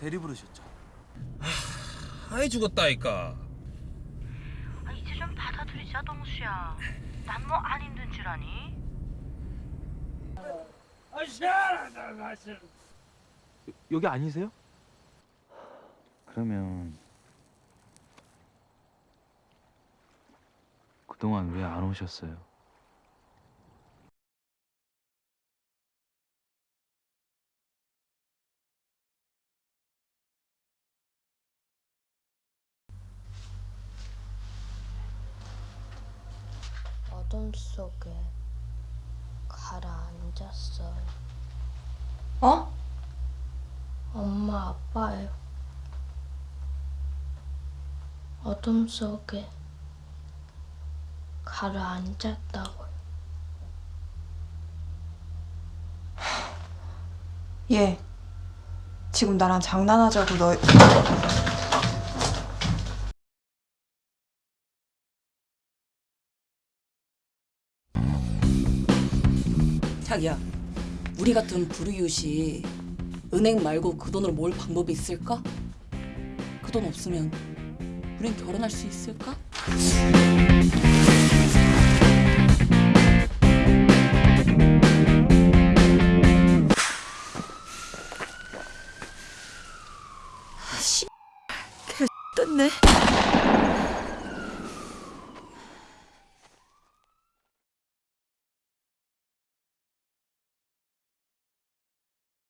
대리 부르셨죠? 아이 죽었다니까. 아, 이제 좀 받아들이자 동수야. 난 뭐 안 힘든 줄 아니? 여기 아니세요? 그러면 그동안 왜 안 오셨어요? 어둠 속에 가라앉았어요. 어? 엄마 아빠요. 어둠 속에 가라앉았다고요. 얘 지금 나랑 장난하자고 너 자기야, 우리 같은 불우이웃이 은행 말고 그 돈으로 모을 방법이 있을까? 그 돈 없으면 우린 결혼할 수 있을까? 아, 씨, 개 떴네.